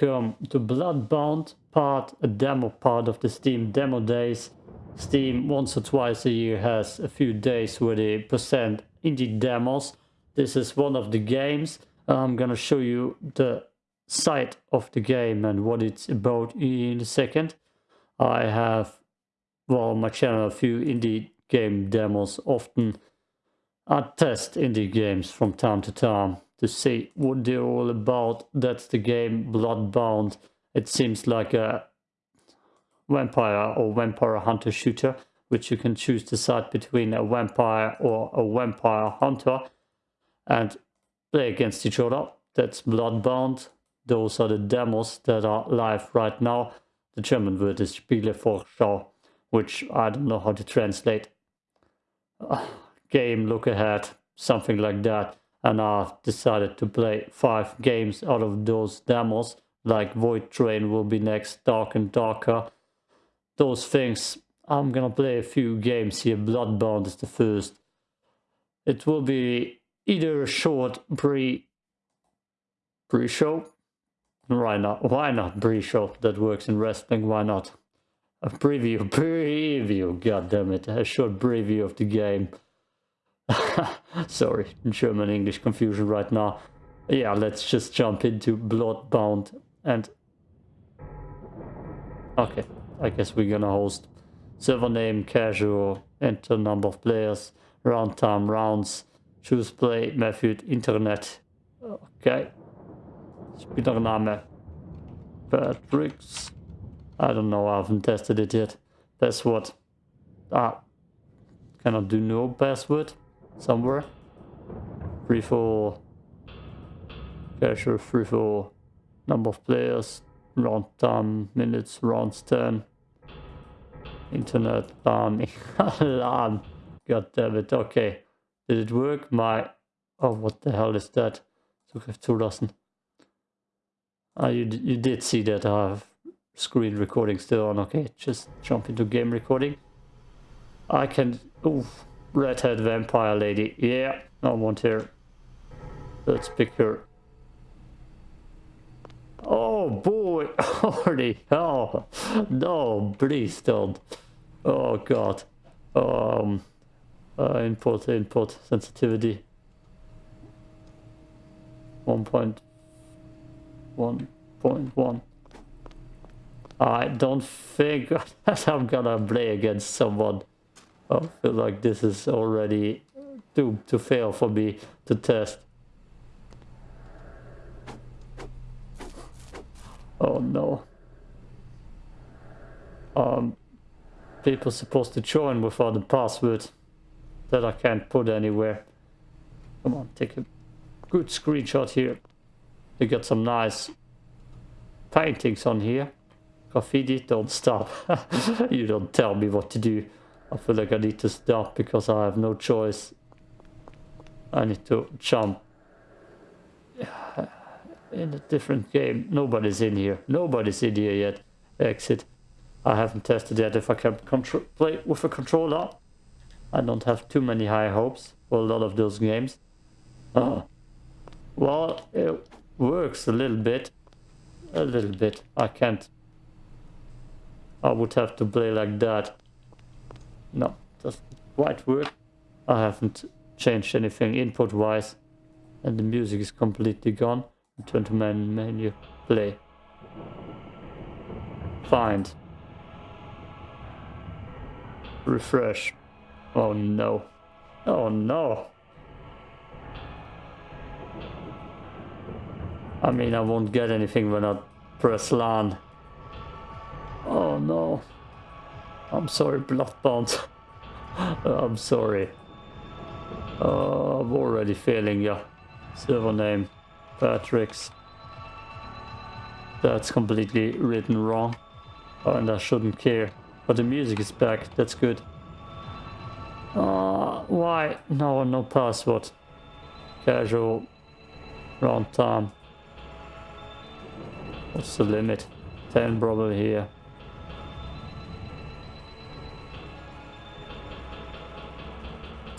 welcome to Bloodbound part, a demo part of the Steam Demo Days. Steam once or twice a year has a few days where they present indie demos. This is one of the games. I'm gonna show you the site of the game and what it's about in a second. I have, well, on my channel a few indie game demos. Often I test indie games from time to time to see what they're all about. That's the game Bloodbound. It seems like a vampire or vampire hunter shooter, which you can choose to decide between a vampire or a vampire hunter and play against each other. That's Bloodbound. Those are the demos that are live right now. The German word is Spielevorschau, which I don't know how to translate. Uh, game, look ahead, something like that and I've decided to play five games out of those demos like Void Train will be next, Dark and Darker. Those things, I'm gonna play a few games here, Bloodbound is the first. It will be either a short pre pre-show, why not, why not pre-show, that works in wrestling, why not? A preview, preview, god damn it, a short preview of the game. Sorry, German English confusion right now. Yeah, let's just jump into Bloodbound and... Okay, I guess we're gonna host server name, casual, enter number of players, round time, rounds, choose play, method, internet. Okay. Spielername. Patrick's. I don't know, I haven't tested it yet. Password. Ah. Cannot do no password somewhere. Free for casual free for number of players, round time, minutes, rounds 10. Internet LAN. LAN. God damn it. Okay. Did it work? My oh what the hell is that? Zugriff zulassen. Ah, you, you did see that I have screen recording still on. Okay, just jump into game recording. I can... Oof redhead vampire lady. Yeah, I want her. Let's pick her. Oh boy, already. Oh, no, please don't. Oh god. Um, uh, input, input, sensitivity. 1.1.1. I don't think that I'm gonna play against someone I feel like this is already doomed to fail for me to test. Oh no. Um, people supposed to join without a password that I can't put anywhere. Come on, take a good screenshot here. You got some nice paintings on here. Graffiti, don't stop. you don't tell me what to do. I feel like I need to stop because I have no choice. I need to jump in a different game. Nobody's in here. Nobody's in here yet. Exit. I haven't tested yet if I can play with a controller. I don't have too many high hopes for a lot of those games. Oh. Well, it works a little bit. A little bit. I can't. I would have to play like that. No, doesn't quite work. I haven't changed anything input wise and the music is completely gone. Turn to main menu, play. Find. Refresh. Oh no. Oh no. I mean, I won't get anything when I press LAN. Oh no. I'm sorry, Bloodbound. I'm sorry. Uh, I'm already failing you. Server name, Patrick's. That's completely written wrong. And I shouldn't care. But the music is back, that's good. Uh, why? No, no password. Casual. Round time. What's the limit? 10 probably here.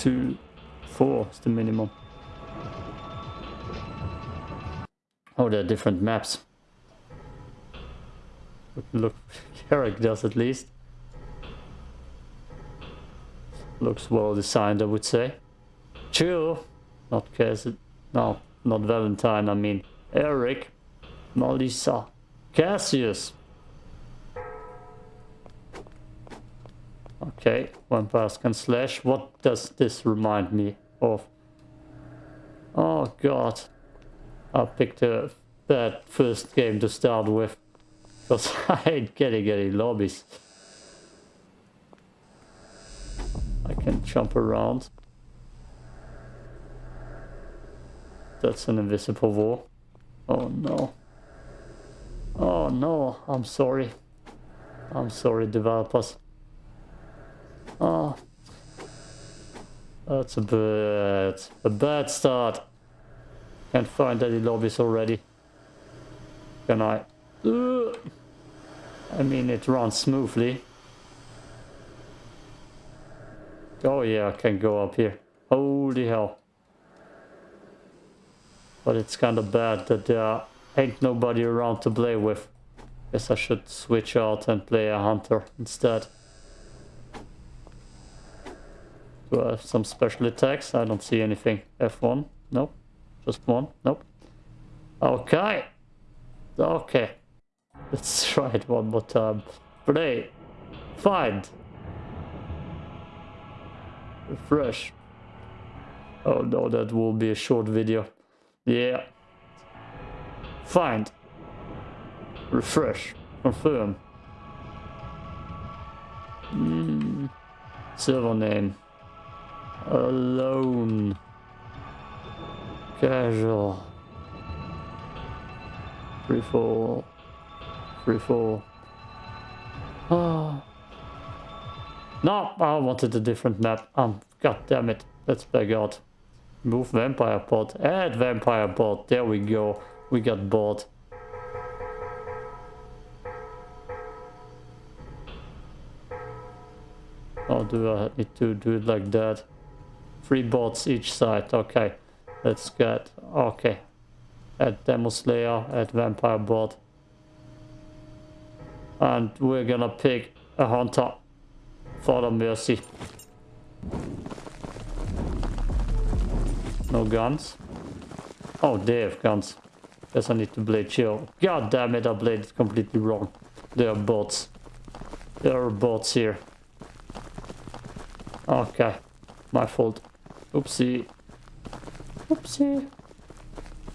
Two, four is the minimum. Oh, there are different maps. Look, Eric does at least. Looks well designed, I would say. Chill. Not Cassidy. No, not Valentine, I mean Eric. Melissa. Cassius. Okay, one vampires can slash. What does this remind me of? Oh god. I picked a bad first game to start with. Because I ain't getting any lobbies. I can jump around. That's an invisible wall. Oh no. Oh no, I'm sorry. I'm sorry developers. Oh. That's a bad, a bad start. Can't find any lobbies already. Can I? Uh, I mean, it runs smoothly. Oh yeah, I can go up here. Holy hell. But it's kind of bad that there ain't nobody around to play with. Guess I should switch out and play a hunter instead. Do I have some special attacks? I don't see anything. F1? Nope. Just one? Nope. Okay. Okay. Let's try it one more time. Play. Find. Refresh. Oh no, that will be a short video. Yeah. Find. Refresh. Confirm. Mm. Server name. Alone. Casual. Free fall. Free fall. Oh. No, I wanted a different map. Um, God damn it. Let's back out. Move vampire pod. Add vampire pod. There we go. We got bored. Oh, do I need to do it like that? Three bots each side. Okay. Let's get... Okay. Add Demo Slayer. Add Vampire bot. And we're gonna pick a Hunter. For the mercy. No guns? Oh, they have guns. Guess I need to blade chill. God damn it, I played it completely wrong. There are bots. There are bots here. Okay. My fault. Oopsie. Oopsie.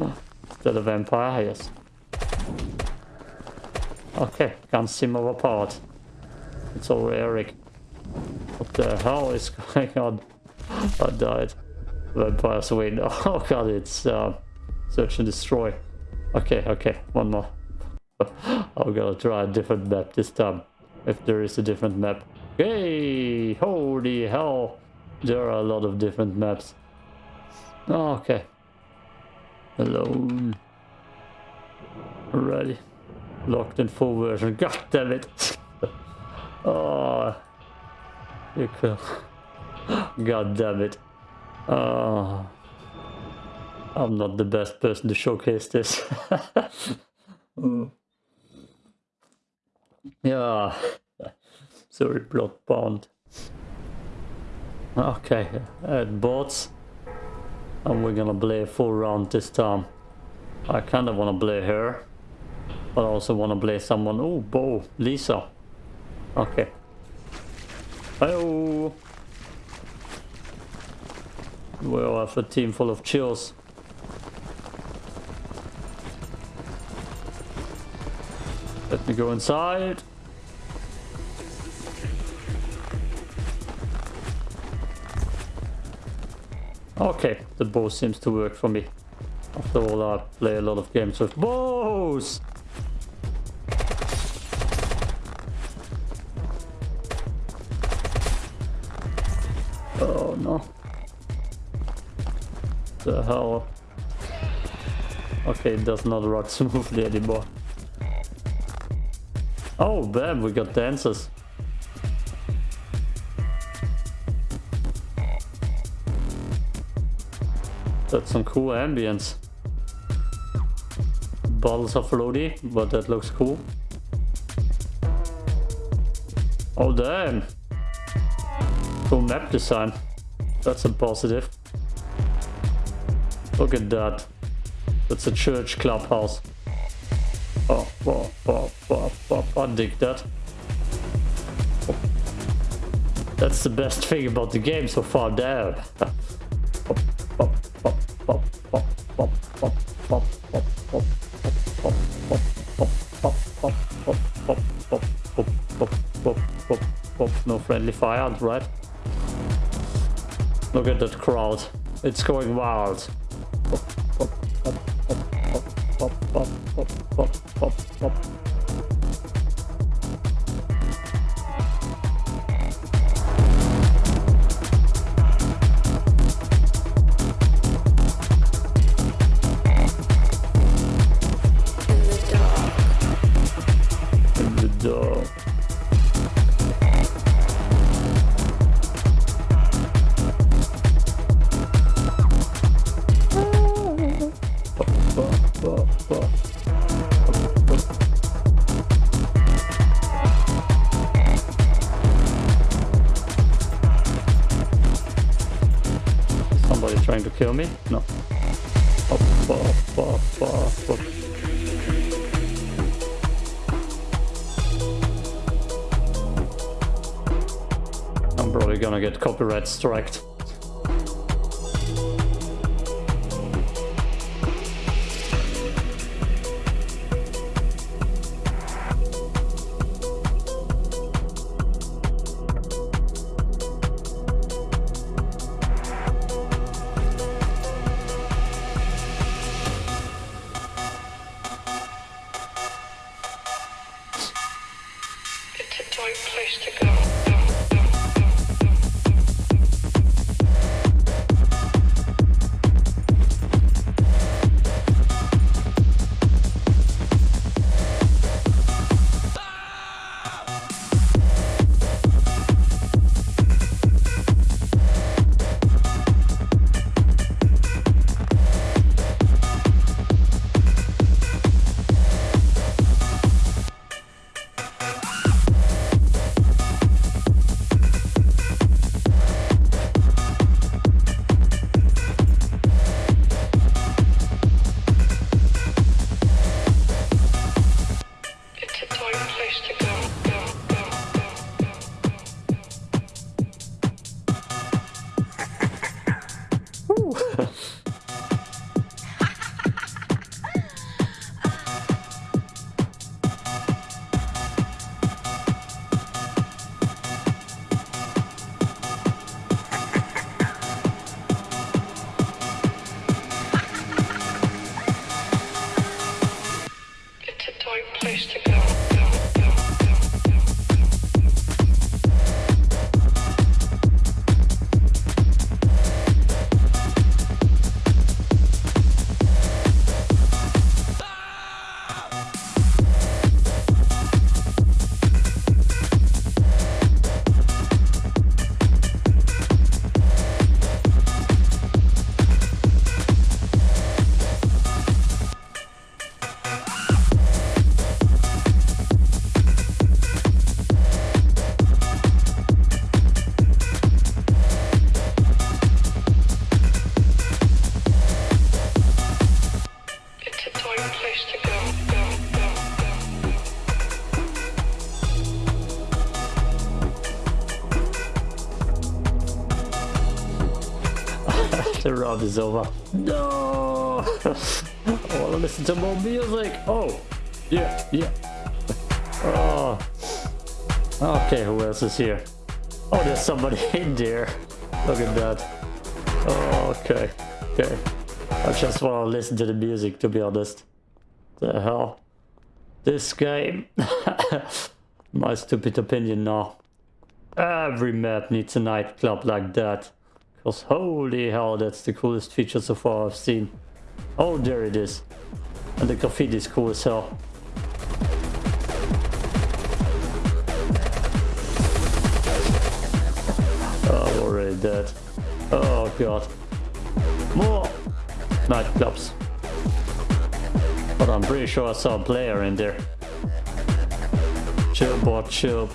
Oh, is that a vampire? Yes. Okay, can't see more apart. It's over Eric. What the hell is going on? I died. Vampires win. Oh god, it's uh, search and destroy. Okay, okay, one more. I'm gonna try a different map this time. If there is a different map. Hey, holy hell. There are a lot of different maps. Oh, okay. Alone. Ready. Locked in full version. God damn it. oh. You could. God damn it. Oh. I'm not the best person to showcase this. mm. Yeah. Sorry, Bloodbound. Okay, add bots. And we're gonna play full round this time. I kinda wanna play her. But I also wanna play someone. Oh, Bo, Lisa. Okay. Hello. We all have a team full of chills. Let me go inside. Okay, the bow seems to work for me. After all, I play a lot of games with bows! Oh no. The hell? Okay, it does not rock smoothly anymore. Oh, bam, we got dancers. That's some cool ambience. Bottles of floaty, but that looks cool. Oh damn. Cool map design. That's a positive. Look at that. That's a church clubhouse. Oh, oh, oh, oh, oh, I dig that. That's the best thing about the game so far, damn. No friendly fire, right? Look at that crowd. It's going wild. Kill me? No. I'm probably gonna get copyright striked. Place to go. Over. No! I want to listen to more music. Oh, yeah, yeah. Oh. Okay, who else is here? Oh, there's somebody in there. Look at that. Oh, okay, okay. I just want to listen to the music, to be honest. The hell? This game. My stupid opinion now. Every map needs a nightclub like that. Because holy hell, that's the coolest feature so far I've seen. Oh, there it is. And the graffiti is cool as hell. Oh, I'm already dead. Oh god. More nightclubs. But I'm pretty sure I saw a player in there. Chill, bot, chill.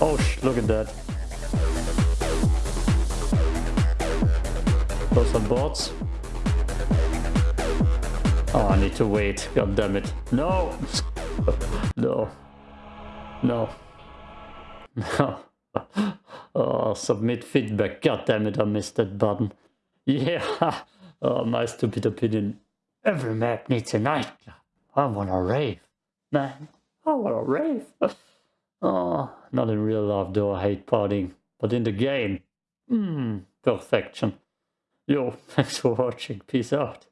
Oh, look at that. Are bots. Oh, I need to wait. God damn it. No! no. No. No. oh, submit feedback. God damn it, I missed that button. Yeah. Oh, my stupid opinion. Every map needs a nightclub. I wanna rave. Man, I wanna rave. oh, not in real life though, I hate partying. But in the game, mmm, perfection. Yo, thanks for watching. Peace out.